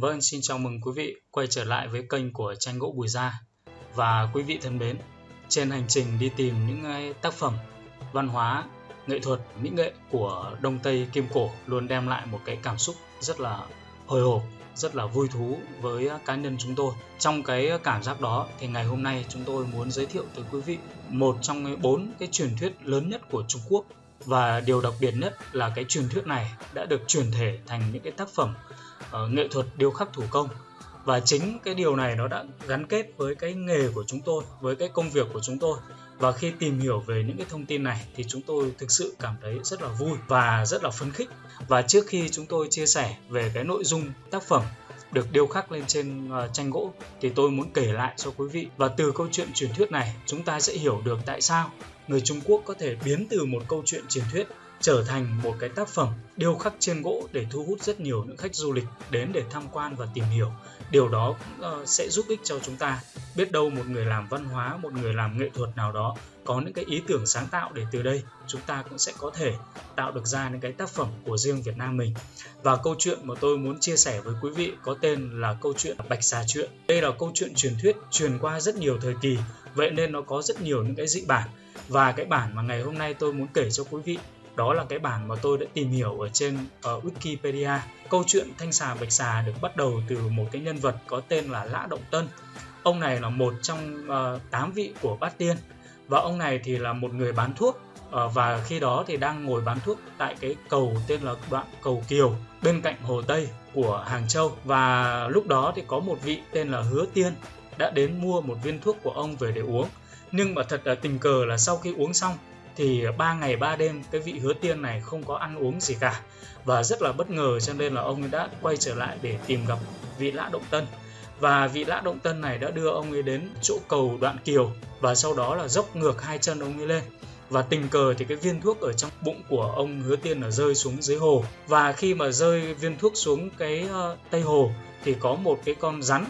Vâng, xin chào mừng quý vị quay trở lại với kênh của tranh gỗ Bùi Gia. Và quý vị thân mến, trên hành trình đi tìm những tác phẩm văn hóa, nghệ thuật, mỹ nghệ của Đông Tây Kim Cổ luôn đem lại một cái cảm xúc rất là hồi hộp, rất là vui thú với cá nhân chúng tôi. Trong cái cảm giác đó thì ngày hôm nay chúng tôi muốn giới thiệu tới quý vị một trong bốn cái truyền thuyết lớn nhất của Trung Quốc và điều đặc biệt nhất là cái truyền thuyết này đã được truyền thể thành những cái tác phẩm uh, nghệ thuật điêu khắc thủ công. Và chính cái điều này nó đã gắn kết với cái nghề của chúng tôi với cái công việc của chúng tôi. Và khi tìm hiểu về những cái thông tin này thì chúng tôi thực sự cảm thấy rất là vui và rất là phấn khích. Và trước khi chúng tôi chia sẻ về cái nội dung tác phẩm được điêu khắc lên trên ờ, tranh gỗ thì tôi muốn kể lại cho quý vị. Và từ câu chuyện truyền thuyết này chúng ta sẽ hiểu được tại sao người Trung Quốc có thể biến từ một câu chuyện truyền thuyết trở thành một cái tác phẩm điêu khắc trên gỗ để thu hút rất nhiều những khách du lịch đến để tham quan và tìm hiểu. Điều đó uh, sẽ giúp ích cho chúng ta. Biết đâu một người làm văn hóa, một người làm nghệ thuật nào đó có những cái ý tưởng sáng tạo để từ đây chúng ta cũng sẽ có thể tạo được ra những cái tác phẩm của riêng Việt Nam mình. Và câu chuyện mà tôi muốn chia sẻ với quý vị có tên là câu chuyện Bạch Xà Chuyện. Đây là câu chuyện truyền thuyết truyền qua rất nhiều thời kỳ, vậy nên nó có rất nhiều những cái dị bản. Và cái bản mà ngày hôm nay tôi muốn kể cho quý vị đó là cái bản mà tôi đã tìm hiểu ở trên uh, Wikipedia. Câu chuyện Thanh xà Bạch xà được bắt đầu từ một cái nhân vật có tên là Lã Động Tân. Ông này là một trong ờ, uh, 8 vị của Bát Tiên và ông này thì là một người bán thuốc uh, và khi đó thì đang ngồi bán thuốc tại cái cầu tên là đoạn cầu Kiều bên cạnh Hồ Tây của Hàng Châu và lúc đó thì có một vị tên là Hứa Tiên đã đến mua một viên thuốc của ông về để uống nhưng mà thật là tình cờ là sau khi uống xong thì ba ngày ba đêm cái vị hứa tiên này không có ăn uống gì cả. Và rất là bất ngờ cho nên là ông đã quay trở lại để tìm gặp vị lã động tân. Và vị lã động tân này đã đưa ông ấy đến chỗ cầu đoạn kiều và sau đó là dốc ngược hai chân ông ấy lên. Và tình cờ thì cái viên thuốc ở trong bụng của ông hứa tiên là rơi xuống dưới hồ. Và khi mà rơi viên thuốc xuống cái ờ, uh, tây hồ thì có một cái con rắn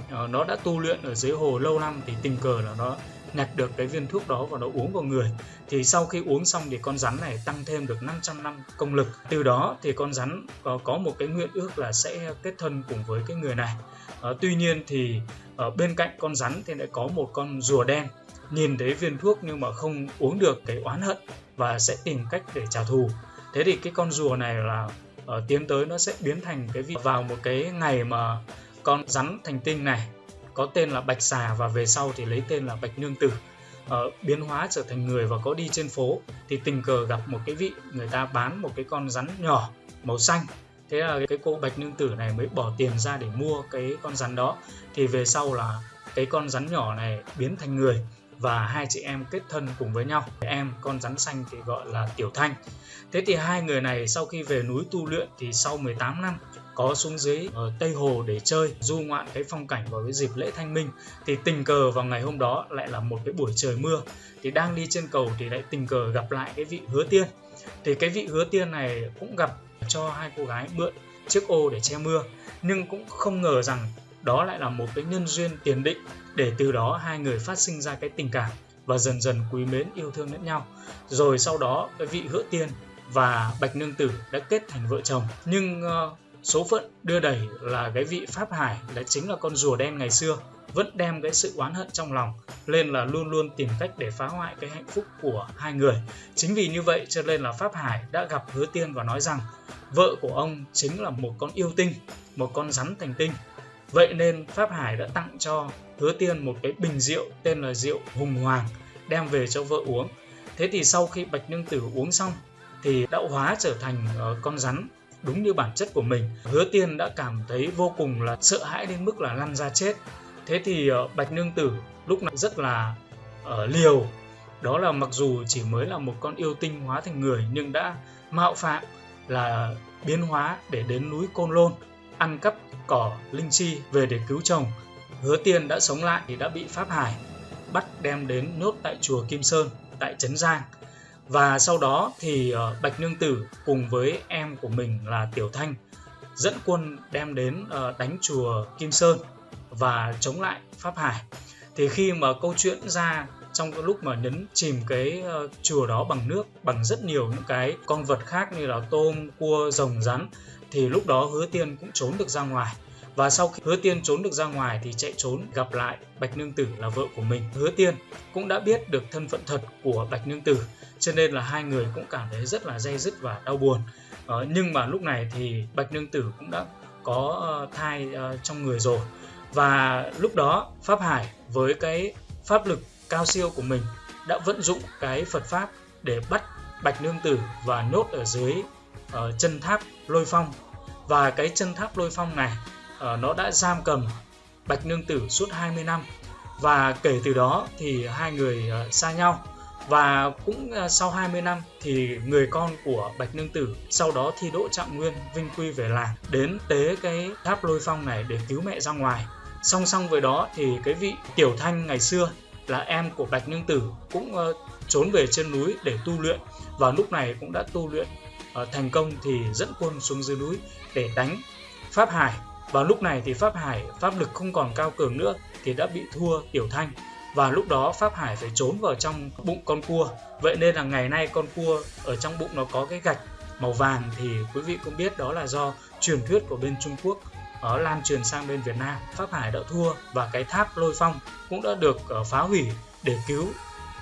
uh, nó đã tu luyện ở dưới hồ lâu năm thì tình cờ là nó nhặt được cái viên thuốc đó và nó uống vào người thì sau khi uống xong thì con rắn này tăng thêm được 500 năm công lực. Từ đó thì con rắn có, có một cái nguyện ước là sẽ kết thân cùng với cái người này. À, tuy nhiên thì ở bên cạnh con rắn thì lại có một con rùa đen. Nhìn thấy viên thuốc nhưng mà không uống được cái oán hận và sẽ tìm cách để trả thù. Thế thì cái con rùa này là uh, tiến tới nó sẽ biến thành cái vị vào một cái ngày mà con rắn thành tinh này có tên là Bạch Xà và về sau thì lấy tên là Bạch Nương Tử. Uh, biến hóa trở thành người và có đi trên phố thì tình cờ gặp một cái vị người ta bán một cái con rắn nhỏ màu xanh. Thế là cái cô Bạch Nương Tử này mới bỏ tiền ra để mua cái con rắn đó. Thì về sau là cái con rắn nhỏ này biến thành người và hai chị em kết thân cùng với nhau. Em con rắn xanh thì gọi là Tiểu Thanh. Thế thì hai người này sau khi về núi tu luyện thì sau 18 năm có xuống dưới ở Tây Hồ để chơi du ngoạn cái phong cảnh vào cái dịp lễ Thanh Minh. Thì tình cờ vào ngày hôm đó lại là một cái buổi trời mưa. Thì đang đi trên cầu thì lại tình cờ gặp lại cái vị hứa tiên. Thì cái vị hứa tiên này cũng gặp cho hai cô gái mượn chiếc ô để che mưa. Nhưng cũng không ngờ rằng đó lại là một cái nhân duyên tiền định để từ đó hai người phát sinh ra cái tình cảm và dần dần quý mến yêu thương lẫn nhau. Rồi sau đó cái vị hứa tiên và bạch nương tử đã kết thành vợ chồng. Nhưng uh, số phận đưa đẩy là cái vị pháp hải là chính là con rùa đen ngày xưa, vẫn đem cái sự oán hận trong lòng, lên là luôn luôn tìm cách để phá hoại cái hạnh phúc của hai người. Chính vì như vậy cho nên là pháp hải đã gặp hứa tiên và nói rằng, vợ của ông chính là một con yêu tinh, một con rắn thành tinh. Vậy nên pháp hải đã tặng cho hứa tiên một cái bình rượu tên là rượu hùng hoàng, đem về cho vợ uống. Thế thì sau khi bạch nương tử uống xong, thì đã hóa trở thành ờ, con rắn đúng như bản chất của mình. Hứa tiên đã cảm thấy vô cùng là sợ hãi đến mức là lăn ra chết. Thế thì ờ, bạch nương tử lúc này rất là uh, liều. Đó là mặc dù chỉ mới là một con yêu tinh hóa thành người nhưng đã mạo phạm là biến hóa để đến núi côn lôn ăn cắp cỏ linh chi về để cứu chồng. Hứa tiên đã sống lại thì đã bị pháp hải bắt đem đến nhốt tại chùa kim sơn tại trấn giang và sau đó thì ờ, Bạch Nương Tử cùng với em của mình là Tiểu Thanh dẫn quân đem đến ờ, đánh chùa Kim Sơn và chống lại Pháp Hải. Thì khi mà câu chuyện ra trong cái lúc mà nhấn chìm cái ờ, chùa đó bằng nước bằng rất nhiều những cái con vật khác như là tôm, cua, rồng, rắn thì lúc đó Hứa Tiên cũng trốn được ra ngoài. Và sau khi hứa tiên trốn được ra ngoài thì chạy trốn gặp lại bạch nương tử là vợ của mình. Hứa tiên cũng đã biết được thân phận thật của bạch nương tử cho nên là hai người cũng cảm thấy rất là dây dứt và đau buồn. Ờ, nhưng mà lúc này thì bạch nương tử cũng đã có ờ, thai uh, trong người rồi. Và lúc đó pháp hải với cái pháp lực cao siêu của mình đã vận dụng cái phật pháp để bắt bạch nương tử và nốt ở dưới uh, chân tháp lôi phong. Và cái chân tháp lôi phong này uh, nó đã giam cầm bạch nương tử suốt 20 năm. Và kể từ đó thì hai người uh, xa nhau và cũng à, sau 20 năm thì người con của Bạch Nương Tử sau đó thi đỗ trạng nguyên vinh quy về làng đến tế cái tháp lôi phong này để cứu mẹ ra ngoài. Song song với đó thì cái vị Tiểu Thanh ngày xưa là em của Bạch Nương Tử cũng uh, trốn về trên núi để tu luyện. Và lúc này cũng đã tu luyện uh, thành công thì dẫn quân xuống dưới núi để đánh Pháp Hải. Và lúc này thì Pháp Hải pháp lực không còn cao cường nữa thì đã bị thua Tiểu Thanh và lúc đó Pháp Hải phải trốn vào trong bụng con cua. Vậy nên là ngày nay con cua ở trong bụng nó có cái gạch màu vàng thì quý vị cũng biết đó là do truyền thuyết của bên Trung Quốc ở lan truyền sang bên Việt Nam. Pháp Hải đã thua và cái tháp lôi phong cũng đã được ờ, phá hủy để cứu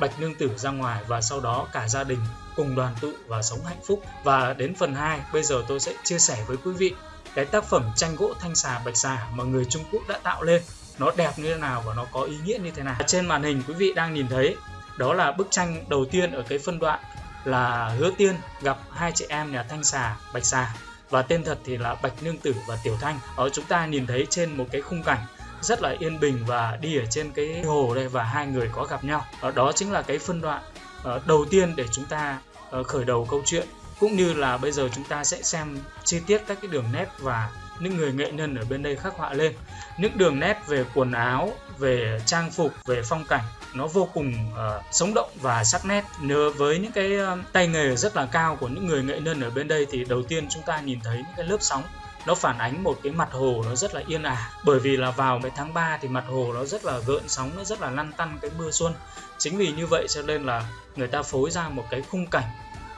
Bạch Nương Tử ra ngoài và sau đó cả gia đình cùng đoàn tụ và sống hạnh phúc. Và đến phần 2 bây giờ tôi sẽ chia sẻ với quý vị cái tác phẩm tranh gỗ thanh xà bạch xà mà người Trung Quốc đã tạo lên nó đẹp như thế nào và nó có ý nghĩa như thế nào. Trên màn hình quý vị đang nhìn thấy, đó là bức tranh đầu tiên ở cái phân đoạn là hứa tiên gặp hai chị em nhà thanh xà, bạch xà. Và tên thật thì là bạch nương tử và tiểu thanh. Ở chúng ta nhìn thấy trên một cái khung cảnh rất là yên bình và đi ở trên cái hồ đây và hai người có gặp nhau. Ở đó chính là cái phân đoạn ờ, đầu tiên để chúng ta ờ, khởi đầu câu chuyện. Cũng như là bây giờ chúng ta sẽ xem chi tiết các cái đường nét và những người nghệ nhân ở bên đây khắc họa lên. Những đường nét về quần áo về trang phục về phong cảnh nó vô cùng uh, sống động và sắc nét. Nhớ với những cái uh, tay nghề rất là cao của những người nghệ nhân ở bên đây thì đầu tiên chúng ta nhìn thấy những cái lớp sóng nó phản ánh một cái mặt hồ nó rất là yên ả. Bởi vì là vào cái tháng 3 thì mặt hồ nó rất là gợn sóng nó rất là lăn tăn cái mưa xuân. Chính vì như vậy cho nên là người ta phối ra một cái khung cảnh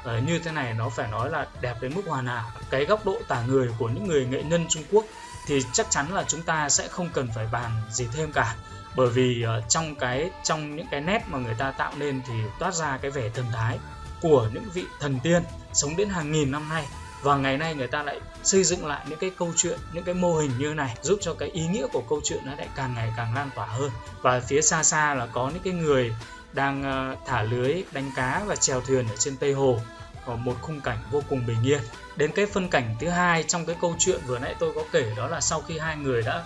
uh, như thế này nó phải nói là đẹp đến mức hoàn hảo. Cái góc độ tả người của những người nghệ nhân Trung Quốc thì chắc chắn là chúng ta sẽ không cần phải bàn gì thêm cả. Bởi vì uh, trong cái trong những cái nét mà người ta tạo nên thì toát ra cái vẻ thần thái của những vị thần tiên sống đến hàng nghìn năm nay. Và ngày nay người ta lại xây dựng lại những cái câu chuyện những cái mô hình như này giúp cho cái ý nghĩa của câu chuyện nó lại càng ngày càng lan tỏa hơn. Và phía xa xa là có những cái người đang ờ, thả lưới đánh cá và chèo thuyền ở trên tây hồ có một khung cảnh vô cùng bình yên. Đến cái phân cảnh thứ hai trong cái câu chuyện vừa nãy tôi có kể đó là sau khi hai người đã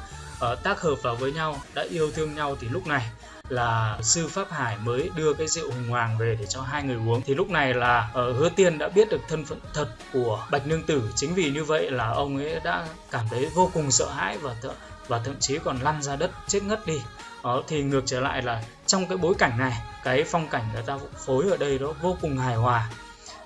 uh, tác hợp vào với nhau đã yêu thương nhau thì lúc này là sư pháp hải mới đưa cái rượu hùng hoàng về để cho hai người uống. Thì lúc này là uh, hứa tiên đã biết được thân phận thật của bạch nương tử. Chính vì như vậy là ông ấy đã cảm thấy vô cùng sợ hãi và th- và thậm chí còn lăn ra đất chết ngất đi đó thì ngược trở lại là trong cái bối cảnh này, cái phong cảnh người ta phối ở đây nó vô cùng hài hòa.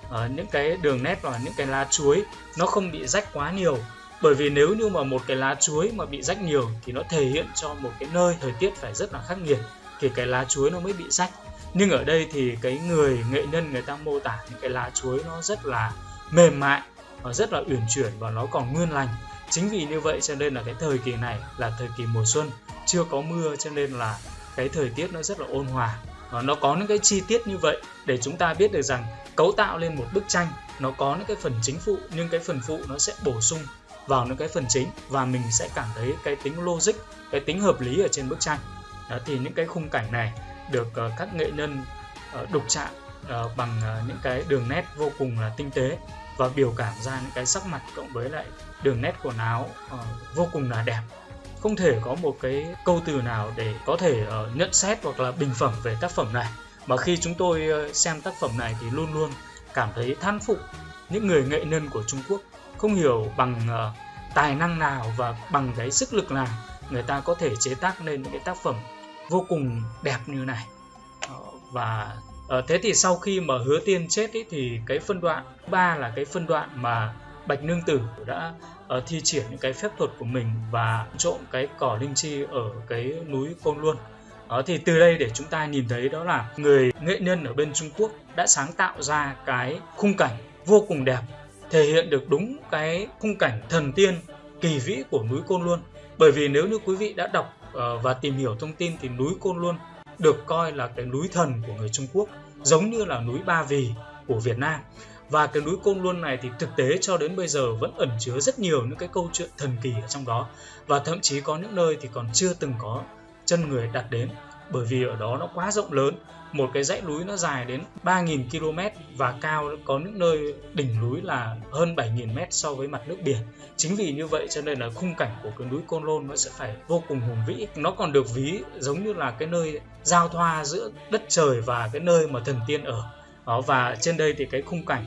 Ở những cái đường nét và những cái lá chuối nó không bị rách quá nhiều. Bởi vì nếu như mà một cái lá chuối mà bị rách nhiều thì nó thể hiện cho một cái nơi thời tiết phải rất là khắc nghiệt, thì cái lá chuối nó mới bị rách. Nhưng ở đây thì cái người, nghệ nhân người ta mô tả những cái lá chuối nó rất là mềm mại và rất là uyển chuyển và nó còn nguyên lành chính vì như vậy cho nên là cái thời kỳ này là thời kỳ mùa xuân. Chưa có mưa cho nên là cái thời tiết nó rất là ôn hòa. Và nó có những cái chi tiết như vậy để chúng ta biết được rằng cấu tạo lên một bức tranh nó có những cái phần chính phụ nhưng cái phần phụ nó sẽ bổ sung vào những cái phần chính và mình sẽ cảm thấy cái tính logic cái tính hợp lý ở trên bức tranh. Đó, thì những cái khung cảnh này được uh, các nghệ nhân uh, đục chạm uh, bằng uh, những cái đường nét vô cùng là tinh tế và biểu cảm ra những cái sắc mặt cộng với lại đường nét quần áo uh, vô cùng là đẹp. Không thể có một cái câu từ nào để có thể uh, nhận xét hoặc là bình phẩm về tác phẩm này. Mà khi chúng tôi uh, xem tác phẩm này thì luôn luôn cảm thấy than phục những người nghệ nhân của Trung Quốc. Không hiểu bằng uh, tài năng nào và bằng cái sức lực nào người ta có thể chế tác nên những cái tác phẩm vô cùng đẹp như này. Uh, và À, thế thì sau khi mà hứa tiên chết ý, thì cái phân đoạn ba là cái phân đoạn mà bạch nương tử đã uh, thi triển những cái phép thuật của mình và trộm cái cỏ linh chi ở cái núi côn luân đó ờ, thì từ đây để chúng ta nhìn thấy đó là người nghệ nhân ở bên Trung Quốc đã sáng tạo ra cái khung cảnh vô cùng đẹp thể hiện được đúng cái khung cảnh thần tiên kỳ vĩ của núi Côn Luân bởi vì nếu như quý vị đã đọc uh, và tìm hiểu thông tin thì núi Côn Luân được coi là cái núi thần của người Trung Quốc, giống như là núi Ba Vì của Việt Nam. Và cái núi Côn Luân này thì thực tế cho đến bây giờ vẫn ẩn chứa rất nhiều những cái câu chuyện thần kỳ ở trong đó. Và thậm chí có những nơi thì còn chưa từng có chân người đặt đến, bởi vì ở đó nó quá rộng lớn một cái dãy núi nó dài đến 3.000 km và cao có những nơi đỉnh núi là hơn 7.000 m so với mặt nước biển. Chính vì như vậy cho nên là khung cảnh của cái núi Côn Lôn nó sẽ phải vô cùng hùng vĩ. Nó còn được ví giống như là cái nơi giao thoa giữa đất trời và cái nơi mà thần tiên ở. Đó, và trên đây thì cái khung cảnh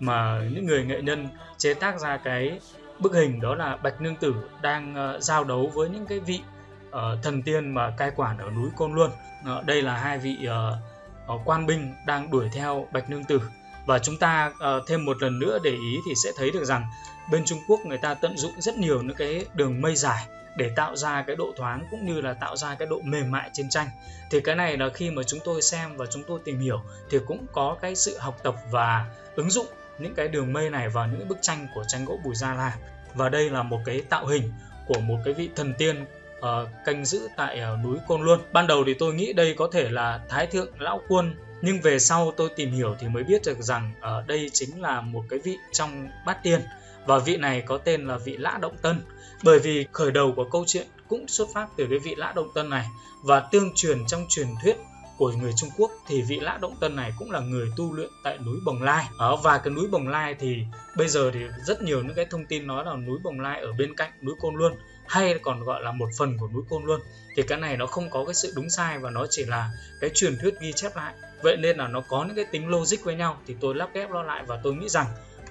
mà những người nghệ nhân chế tác ra cái bức hình đó là Bạch Nương Tử đang ờ, giao đấu với những cái vị uh, thần tiên mà cai quản ở núi Côn Luân. Uh, đây là hai vị uh, uh, quan binh đang đuổi theo Bạch Nương Tử. Và chúng ta uh, thêm một lần nữa để ý thì sẽ thấy được rằng bên Trung Quốc người ta tận dụng rất nhiều những cái đường mây dài để tạo ra cái độ thoáng cũng như là tạo ra cái độ mềm mại trên tranh. Thì cái này là khi mà chúng tôi xem và chúng tôi tìm hiểu thì cũng có cái sự học tập và ứng dụng những cái đường mây này vào những bức tranh của tranh gỗ Bùi Gia La và đây là một cái tạo hình của một cái vị thần tiên uh, canh giữ tại uh, núi Côn Luân. Ban đầu thì tôi nghĩ đây có thể là Thái thượng lão quân nhưng về sau tôi tìm hiểu thì mới biết được rằng ở uh, đây chính là một cái vị trong bát tiên và vị này có tên là vị Lã Động Tân bởi vì khởi đầu của câu chuyện cũng xuất phát từ cái vị Lã Động Tân này và tương truyền trong truyền thuyết của người Trung Quốc thì vị Lã Động Tân này cũng là người tu luyện tại núi Bồng Lai. Ở và cái núi Bồng Lai thì bây giờ thì rất nhiều những cái thông tin nói là núi Bồng Lai ở bên cạnh núi Côn Luân hay còn gọi là một phần của núi Côn luôn, thì cái này nó không có cái sự đúng sai và nó chỉ là cái truyền thuyết ghi chép lại. Vậy nên là nó có những cái tính logic với nhau thì tôi lắp ghép nó lại và tôi nghĩ rằng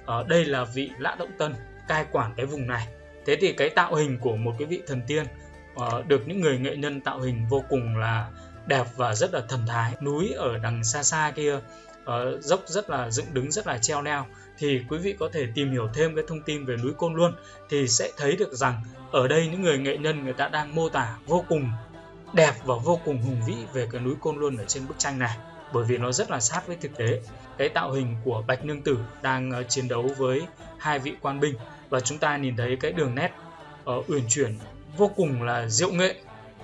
ở đây là vị Lã Động Tân cai quản cái vùng này. Thế thì cái tạo hình của một cái vị thần tiên uh, được những người nghệ nhân tạo hình vô cùng là đẹp và rất là thần thái núi ở đằng xa xa kia uh, dốc rất là dựng đứng rất là treo leo. Thì quý vị có thể tìm hiểu thêm cái thông tin về núi Côn luôn thì sẽ thấy được rằng ở đây những người nghệ nhân người ta đang mô tả vô cùng đẹp và vô cùng hùng vĩ về cái núi Côn Luân ở trên bức tranh này bởi vì nó rất là sát với thực tế. Cái tạo hình của Bạch Nương Tử đang uh, chiến đấu với hai vị quan binh và chúng ta nhìn thấy cái đường nét uh, uyển chuyển vô cùng là diệu nghệ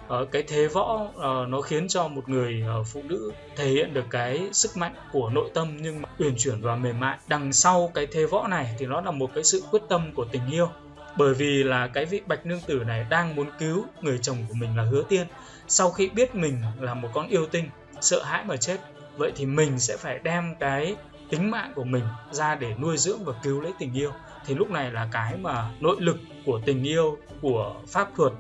uh, cái thế võ uh, nó khiến cho một người uh, phụ nữ thể hiện được cái sức mạnh của nội tâm nhưng mà uyển chuyển và mềm mại. Đằng sau cái thế võ này thì nó là một cái sự quyết tâm của tình yêu. Bởi vì là cái vị bạch nương tử này đang muốn cứu người chồng của mình là hứa tiên. Sau khi biết mình là một con yêu tinh sợ hãi mà chết vậy thì mình sẽ phải đem cái tính mạng của mình ra để nuôi dưỡng và cứu lấy tình yêu. Thì lúc này là cái mà nội lực của tình yêu của pháp thuật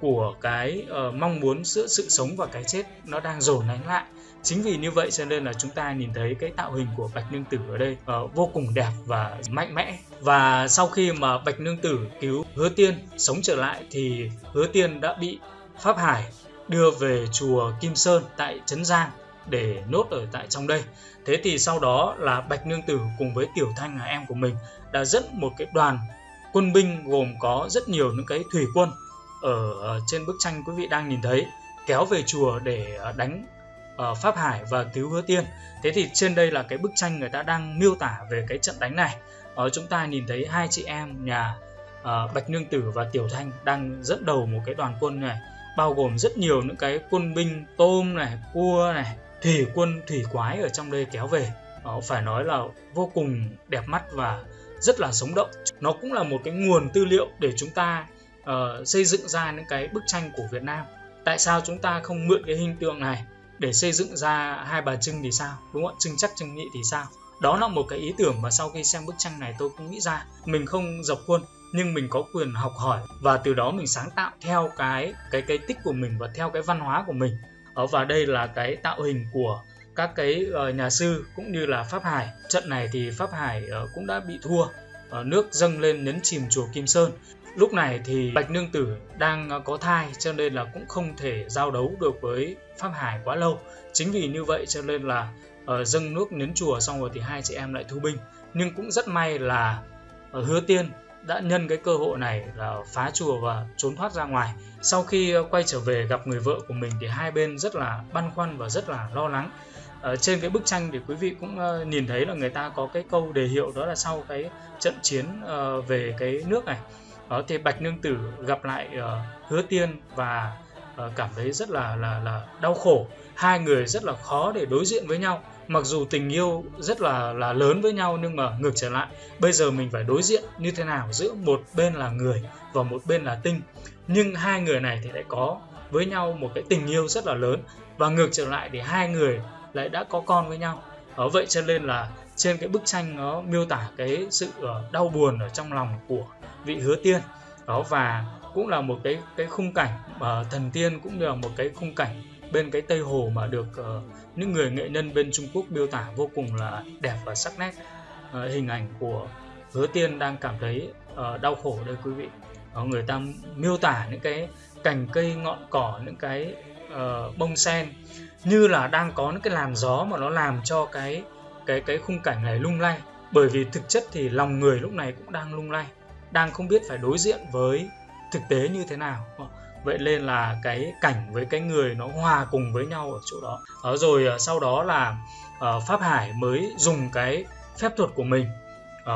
của cái uh, mong muốn giữa sự sống và cái chết nó đang dồn nén lại. Chính vì như vậy cho nên là chúng ta nhìn thấy cái tạo hình của bạch nương tử ở đây uh, vô cùng đẹp và mạnh mẽ. Và sau khi mà bạch nương tử cứu hứa tiên sống trở lại thì hứa tiên đã bị pháp hải đưa về chùa kim sơn tại trấn giang để nốt ở tại trong đây. Thế thì sau đó là bạch nương tử cùng với tiểu thanh là em của mình đã dẫn một cái đoàn quân binh gồm có rất nhiều những cái thủy quân ở ờ, trên bức tranh quý vị đang nhìn thấy kéo về chùa để ờ, đánh ờ, pháp hải và cứu hứa tiên. Thế thì trên đây là cái bức tranh người ta đang miêu tả về cái trận đánh này. Ở chúng ta nhìn thấy hai chị em nhà bạch nương tử và tiểu thanh đang dẫn đầu một cái đoàn quân này bao gồm rất nhiều những cái quân binh tôm này cua này thủy quân thủy quái ở trong đây kéo về. Uh, phải nói là vô cùng đẹp mắt và rất là sống động. Nó cũng là một cái nguồn tư liệu để chúng ta uh, xây dựng ra những cái bức tranh của Việt Nam. Tại sao chúng ta không mượn cái hình tượng này để xây dựng ra hai bà Trưng thì sao? Đúng không Trưng chắc Trưng Nhị thì sao? Đó là một cái ý tưởng mà sau khi xem bức tranh này tôi cũng nghĩ ra. Mình không dập khuôn nhưng mình có quyền học hỏi và từ đó mình sáng tạo theo cái cái cái tích của mình và theo cái văn hóa của mình. Ở và đây là cái tạo hình của các cái uh, nhà sư cũng như là pháp hải. Trận này thì pháp hải uh, cũng đã bị thua. Uh, nước dâng lên nhấn chìm chùa kim sơn lúc này thì bạch nương tử đang ờ, có thai cho nên là cũng không thể giao đấu được với pháp hải quá lâu. Chính vì như vậy cho nên là uh, dâng nước nến chùa xong rồi thì hai chị em lại thu binh. Nhưng cũng rất may là uh, hứa tiên đã nhân cái cơ hội này là phá chùa và trốn thoát ra ngoài. Sau khi quay trở về gặp người vợ của mình thì hai bên rất là băn khoăn và rất là lo lắng. Ở trên cái bức tranh thì quý vị cũng nhìn thấy là người ta có cái câu đề hiệu đó là sau cái trận chiến về cái nước này. Ở thì bạch nương tử gặp lại uh, hứa tiên và uh, cảm thấy rất là là là đau khổ. Hai người rất là khó để đối diện với nhau. Mặc dù tình yêu rất là là lớn với nhau nhưng mà ngược trở lại. Bây giờ mình phải đối diện như thế nào giữa một bên là người và một bên là tinh. Nhưng hai người này thì lại có với nhau một cái tình yêu rất là lớn. Và ngược trở lại thì hai người lại đã có con với nhau. Ở vậy cho nên là trên cái bức tranh nó miêu tả cái sự ờ, đau buồn ở trong lòng của vị hứa tiên. Đó và cũng là một cái cái khung cảnh mà thần tiên cũng như là một cái khung cảnh bên cái tây hồ mà được uh, những người nghệ nhân bên Trung Quốc miêu tả vô cùng là đẹp và sắc nét. Uh, hình ảnh của hứa tiên đang cảm thấy uh, đau khổ đây quý vị. Đó, người ta miêu tả những cái cành cây ngọn cỏ những cái uh, bông sen như là đang có những cái làn gió mà nó làm cho cái cái cái khung cảnh này lung lay. Bởi vì thực chất thì lòng người lúc này cũng đang lung lay đang không biết phải đối diện với thực tế như thế nào. Vậy nên là cái cảnh với cái người nó hòa cùng với nhau ở chỗ đó. Đó rồi ờ, sau đó là uh, pháp hải mới dùng cái phép thuật của mình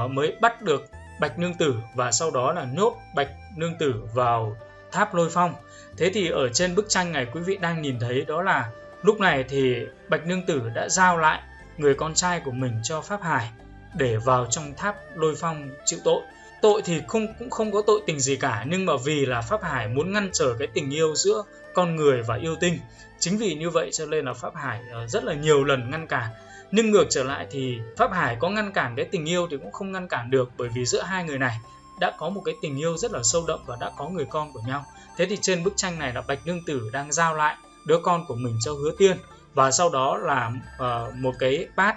uh, mới bắt được bạch nương tử và sau đó là nhốt bạch nương tử vào tháp lôi phong. Thế thì ở trên bức tranh này quý vị đang nhìn thấy đó là lúc này thì bạch nương tử đã giao lại người con trai của mình cho pháp hải để vào trong tháp lôi phong chịu tội. Tội thì không, cũng không có tội tình gì cả, nhưng mà vì là pháp hải muốn ngăn trở cái tình yêu giữa con người và yêu tinh, chính vì như vậy cho nên là pháp hải ờ, rất là nhiều lần ngăn cản. Nhưng ngược trở lại thì pháp hải có ngăn cản cái tình yêu thì cũng không ngăn cản được, bởi vì giữa hai người này đã có một cái tình yêu rất là sâu đậm và đã có người con của nhau. Thế thì trên bức tranh này là bạch nương tử đang giao lại đứa con của mình cho hứa tiên và sau đó là uh, một cái bát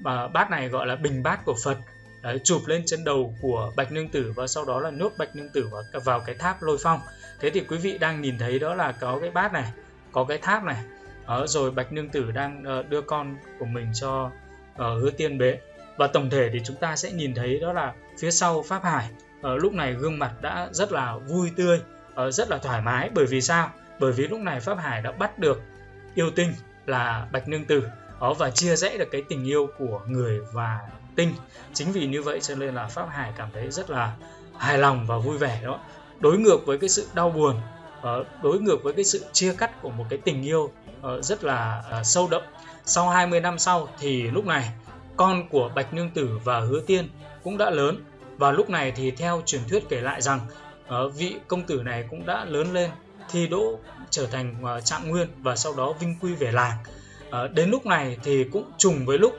và bát này gọi là bình bát của phật. Đấy, chụp lên trên đầu của bạch nương tử và sau đó là nhốt bạch nương tử vào, vào cái tháp lôi phong. Thế thì quý vị đang nhìn thấy đó là có cái bát này có cái tháp này. Đó, rồi bạch nương tử đang uh, đưa con của mình cho uh, hứa tiên bế và tổng thể thì chúng ta sẽ nhìn thấy đó là phía sau pháp hải uh, lúc này gương mặt đã rất là vui tươi uh, rất là thoải mái. Bởi vì sao? Bởi vì lúc này pháp hải đã bắt được yêu tinh là bạch nương tử. Đó, và chia rẽ được cái tình yêu của người và tinh. Chính vì như vậy cho nên là pháp hải cảm thấy rất là hài lòng và vui vẻ đó. Đối ngược với cái sự đau buồn ờ, đối ngược với cái sự chia cắt của một cái tình yêu ờ, rất là ờ, sâu đậm. Sau 20 năm sau thì lúc này, con của bạch nương tử và hứa tiên cũng đã lớn. Và lúc này thì theo truyền thuyết kể lại rằng vị công tử này cũng đã lớn lên, thi đỗ trở thành ờ, trạng nguyên và sau đó vinh quy về làng. Ờ, đến lúc này thì cũng trùng với lúc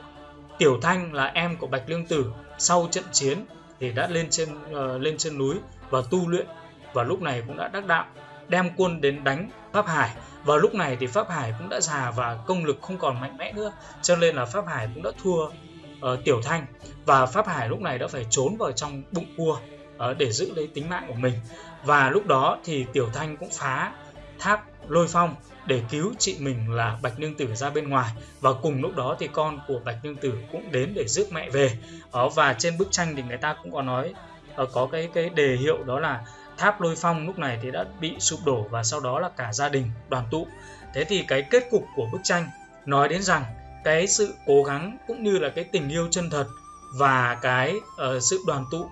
Tiểu Thanh là em của Bạch Lương Tử sau trận chiến thì đã lên trên uh, lên trên núi và tu luyện và lúc này cũng đã đắc đạo đem quân đến đánh Pháp Hải. Và lúc này thì Pháp Hải cũng đã già và công lực không còn mạnh mẽ nữa cho nên là Pháp Hải cũng đã thua uh, Tiểu Thanh. Và Pháp Hải lúc này đã phải trốn vào trong bụng cua uh, để giữ lấy tính mạng của mình. Và lúc đó thì Tiểu Thanh cũng phá tháp lôi phong để cứu chị mình là Bạch Nương Tử ra bên ngoài. Và cùng lúc đó thì con của Bạch Nương Tử cũng đến để rước mẹ về. Đó và trên bức tranh thì người ta cũng có nói ờ, có cái cái đề hiệu đó là tháp lôi phong lúc này thì đã bị sụp đổ và sau đó là cả gia đình đoàn tụ. Thế thì cái kết cục của bức tranh nói đến rằng cái sự cố gắng cũng như là cái tình yêu chân thật và cái uh, sự đoàn tụ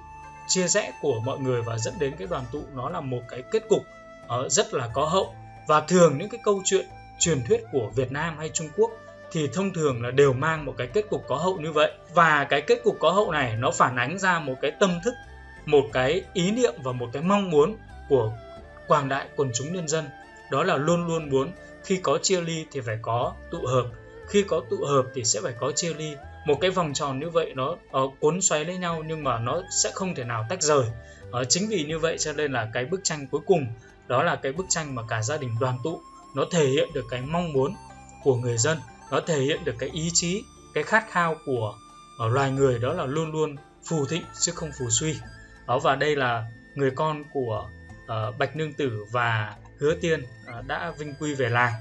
chia rẽ của mọi người và dẫn đến cái đoàn tụ nó là một cái kết cục uh, rất là có hậu. Và thường những cái câu chuyện truyền thuyết của Việt Nam hay Trung Quốc thì thông thường là đều mang một cái kết cục có hậu như vậy. Và cái kết cục có hậu này nó phản ánh ra một cái tâm thức một cái ý niệm và một cái mong muốn của quảng đại quần chúng nhân dân. Đó là luôn luôn muốn khi có chia ly thì phải có tụ hợp. Khi có tụ hợp thì sẽ phải có chia ly. Một cái vòng tròn như vậy nó uh, cuốn xoáy lấy nhau nhưng mà nó sẽ không thể nào tách rời. Uh, chính vì như vậy cho nên là cái bức tranh cuối cùng đó là cái bức tranh mà cả gia đình đoàn tụ. Nó thể hiện được cái mong muốn của người dân nó thể hiện được cái ý chí cái khát khao của ở loài người. Đó là luôn luôn phù thịnh chứ không phù suy. Đó và đây là người con của uh, bạch nương tử và hứa tiên uh, đã vinh quy về làng.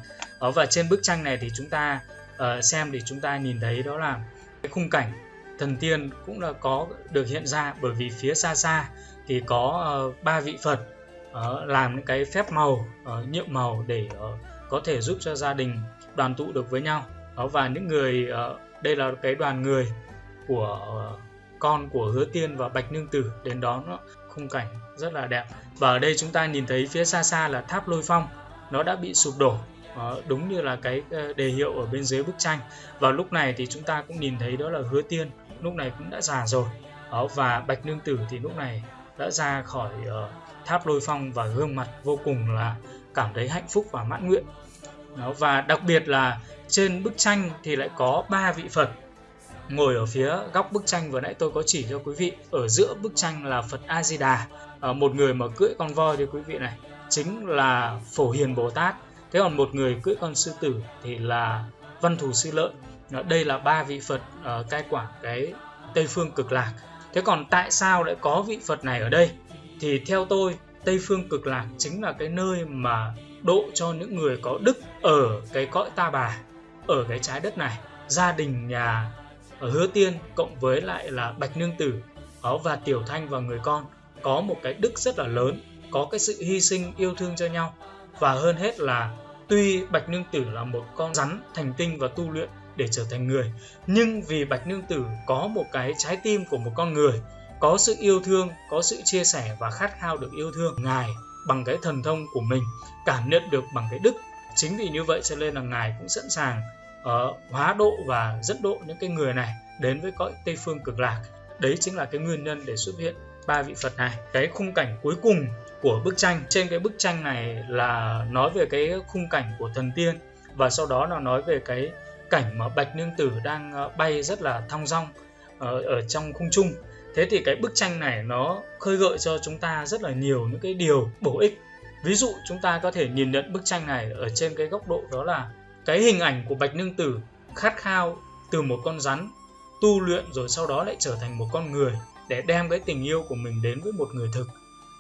Đó và trên bức tranh này thì chúng ta uh, xem thì chúng ta nhìn thấy đó là cái khung cảnh thần tiên cũng là có được hiện ra. Bởi vì phía xa xa thì có uh, ba vị phật uh, làm những cái phép màu ờ, uh, nhiệm màu để uh, có thể giúp cho gia đình đoàn tụ được với nhau. Uh, và những người uh, đây là cái đoàn người của uh, con của hứa tiên và bạch nương tử đến đón khung cảnh rất là đẹp. Và ở đây chúng ta nhìn thấy phía xa xa là tháp lôi phong nó đã bị sụp đổ đó, đúng như là cái đề hiệu ở bên dưới bức tranh. Và lúc này thì chúng ta cũng nhìn thấy đó là hứa tiên lúc này cũng đã già rồi. Đó, và bạch nương tử thì lúc này đã ra khỏi uh, tháp lôi phong và gương mặt vô cùng là cảm thấy hạnh phúc và mãn nguyện. Đó, và đặc biệt là trên bức tranh thì lại có ba vị phật ngồi ở phía góc bức tranh vừa nãy tôi có chỉ cho quý vị. Ở giữa bức tranh là phật a di đà uh, ờ, một người mà cưỡi con voi thì quý vị này chính là phổ hiền bồ tát. Thế còn một người cưỡi con sư tử thì là văn thù sư lợi. Đây là ba vị phật uh, cai quản cái tây phương cực lạc thế còn tại sao lại có vị phật này ở đây? Thì theo tôi, tây phương cực lạc chính là cái nơi mà độ cho những người có đức ở cái cõi ta bà, ở cái trái đất này. Gia đình, nhà ở hứa tiên cộng với lại là bạch nương tử đó và tiểu thanh và người con có một cái đức rất là lớn, có cái sự hy sinh yêu thương cho nhau. Và hơn hết là, tuy bạch nương tử là một con rắn thành tinh và tu luyện để trở thành người. Nhưng vì bạch nương tử có một cái trái tim của một con người có sự yêu thương có sự chia sẻ và khát khao được yêu thương ngài bằng cái thần thông của mình cảm nhận được bằng cái đức. Chính vì như vậy cho nên là ngài cũng sẵn sàng uh, hóa độ và dẫn độ những cái người này đến với cõi tây phương cực lạc. Đấy chính là cái nguyên nhân để xuất hiện ba vị phật này. Cái khung cảnh cuối cùng của bức tranh trên cái bức tranh này là nói về cái khung cảnh của thần tiên và sau đó là nói về cái cảnh mà bạch nương tử đang ờ, bay rất là thong dong ở, ở trong khung trung thế thì cái bức tranh này nó khơi gợi cho chúng ta rất là nhiều những cái điều bổ ích. Ví dụ chúng ta có thể nhìn nhận bức tranh này ở trên cái góc độ đó là cái hình ảnh của bạch nương tử khát khao từ một con rắn tu luyện rồi sau đó lại trở thành một con người để đem cái tình yêu của mình đến với một người thực.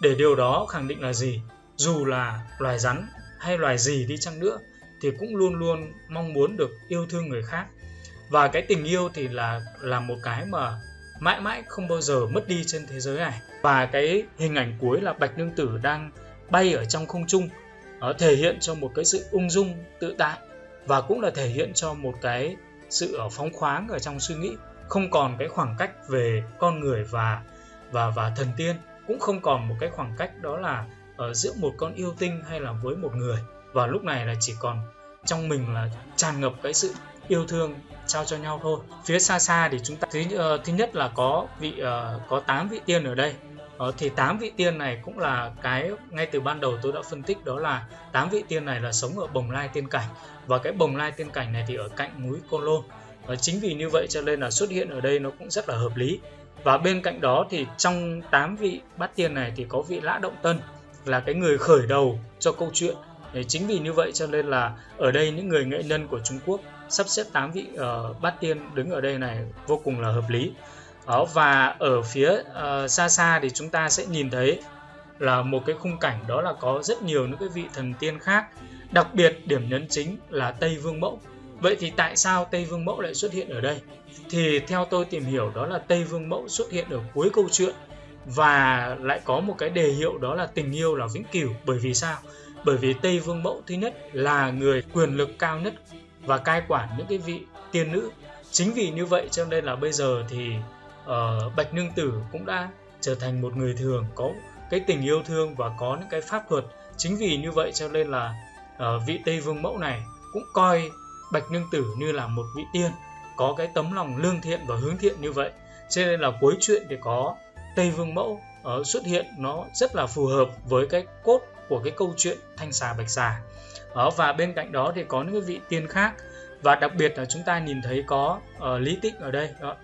Để điều đó khẳng định là gì? Dù là loài rắn hay loài gì đi chăng nữa thì cũng luôn luôn mong muốn được yêu thương người khác. Và cái tình yêu thì là là một cái mà mãi mãi không bao giờ mất đi trên thế giới này. Và cái hình ảnh cuối là bạch nương tử đang bay ở trong không trung, nó thể hiện cho một cái sự ung dung, tự tại, và cũng là thể hiện cho một cái sự ở phóng khoáng ở trong suy nghĩ. Không còn cái khoảng cách về con người và và và thần tiên, cũng không còn một cái khoảng cách đó là ở giữa một con yêu tinh hay là với một người. Và lúc này là chỉ còn trong mình là tràn ngập cái sự yêu thương trao cho nhau thôi. Phía xa xa thì chúng ta thứ, uh, thứ nhất là có vị uh, có 8 vị tiên ở đây. Uh, thì 8 vị tiên này cũng là cái ngay từ ban đầu tôi đã phân tích đó là 8 vị tiên này là sống ở bồng lai tiên cảnh. Và cái bồng lai tiên cảnh này thì ở cạnh núi côn lôn. Uh, chính vì như vậy cho nên là xuất hiện ở đây nó cũng rất là hợp lý. Và bên cạnh đó thì trong 8 vị bát tiên này thì có vị lã động tân là cái người khởi đầu cho câu chuyện. Chính vì như vậy cho nên là ở đây những người nghệ nhân của Trung Quốc sắp xếp 8 vị uh, bát tiên đứng ở đây này vô cùng là hợp lý. Đó và ở phía uh, xa xa thì chúng ta sẽ nhìn thấy là một cái khung cảnh đó là có rất nhiều những cái vị thần tiên khác. Đặc biệt điểm nhấn chính là Tây Vương Mẫu. Vậy thì tại sao Tây Vương Mẫu lại xuất hiện ở đây? Thì theo tôi tìm hiểu đó là Tây Vương Mẫu xuất hiện ở cuối câu chuyện và lại có một cái đề hiệu đó là tình yêu là vĩnh cửu. Bởi vì sao? Bởi vì Tây Vương Mẫu thứ nhất là người quyền lực cao nhất và cai quản những cái vị tiên nữ. Chính vì như vậy cho nên là bây giờ thì uh, bạch nương tử cũng đã trở thành một người thường có cái tình yêu thương và có những cái pháp thuật chính vì như vậy cho nên là uh, vị tây vương mẫu này cũng coi bạch nương tử như là một vị tiên có cái tấm lòng lương thiện và hướng thiện như vậy. Cho nên là cuối chuyện thì có tây vương mẫu uh, xuất hiện nó rất là phù hợp với cái cốt của cái câu chuyện thanh xà bạch xà. Đó, và bên cạnh đó thì có những cái vị tiên khác. Và đặc biệt là chúng ta nhìn thấy có uh, lý tịnh ở đây đó.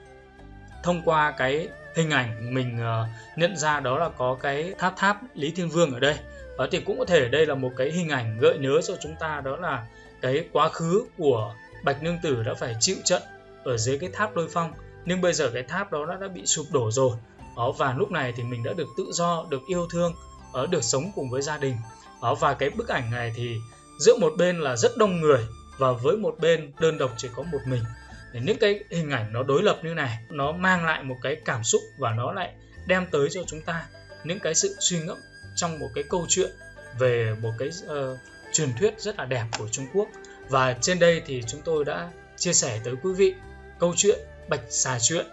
thông qua cái hình ảnh mình uh, nhận ra đó là có cái tháp tháp lý thiên vương ở đây. Đó thì cũng có thể đây là một cái hình ảnh gợi nhớ cho chúng ta đó là cái quá khứ của bạch nương tử đã phải chịu trận ở dưới cái tháp lôi phong. Nhưng bây giờ cái tháp đó đã, đã bị sụp đổ rồi. Đó và lúc này thì mình đã được tự do được yêu thương ở được sống cùng với gia đình. Uh, và cái bức ảnh này thì giữa một bên là rất đông người và với một bên đơn độc chỉ có một mình. Thì những cái hình ảnh nó đối lập như này nó mang lại một cái cảm xúc và nó lại đem tới cho chúng ta những cái sự suy ngẫm trong một cái câu chuyện về một cái uh, truyền thuyết rất là đẹp của Trung Quốc. Và trên đây thì chúng tôi đã chia sẻ tới quý vị câu chuyện Bạch Xà Chuyện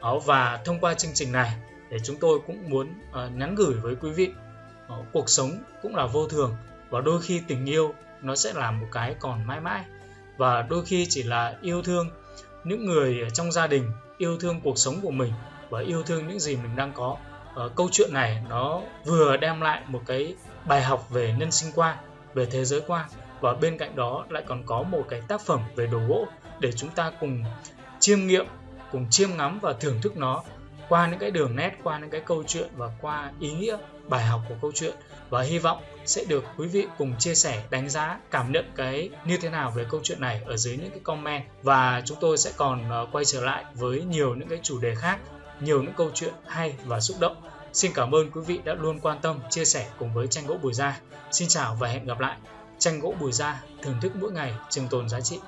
ờ, và thông qua chương trình này để chúng tôi cũng muốn uh, nhắn gửi với quý vị Ờ, cuộc sống cũng là vô thường và đôi khi tình yêu nó sẽ là một cái còn mãi mãi. Và đôi khi chỉ là yêu thương những người trong gia đình, yêu thương cuộc sống của mình và yêu thương những gì mình đang có. Ờ, câu chuyện này nó vừa đem lại một cái bài học về nhân sinh quan về thế giới quan và bên cạnh đó lại còn có một cái tác phẩm về đồ gỗ để chúng ta cùng chiêm nghiệm, cùng chiêm ngắm và thưởng thức nó qua những cái đường nét, qua những cái câu chuyện và qua ý nghĩa bài học của câu chuyện. Và hy vọng sẽ được quý vị cùng chia sẻ, đánh giá, cảm nhận cái như thế nào về câu chuyện này ở dưới những cái comment. Và chúng tôi sẽ còn ờ, quay trở lại với nhiều những cái chủ đề khác, nhiều những câu chuyện hay và xúc động. Xin cảm ơn quý vị đã luôn quan tâm, chia sẻ cùng với tranh gỗ bùi gia. Xin chào và hẹn gặp lại. Tranh gỗ bùi gia thưởng thức mỗi ngày trường tồn giá trị.